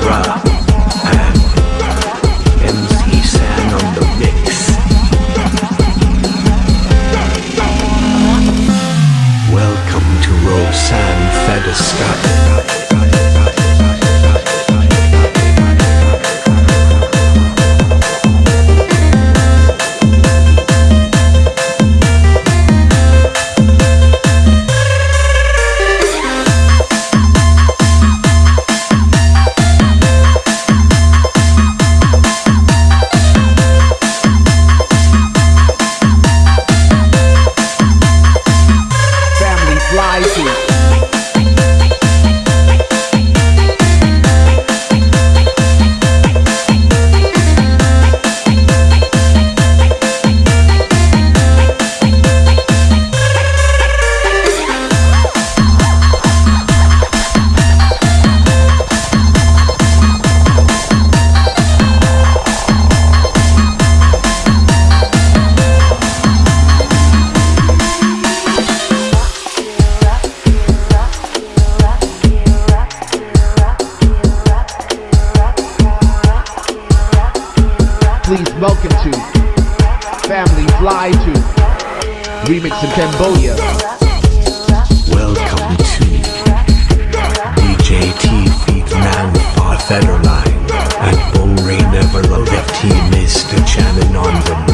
drop. Welcome to Family Fly to Remix in Cambodia. Welcome to DJ T Feet Man with Federline and Bone Rain Everload FT Mr. Channing on the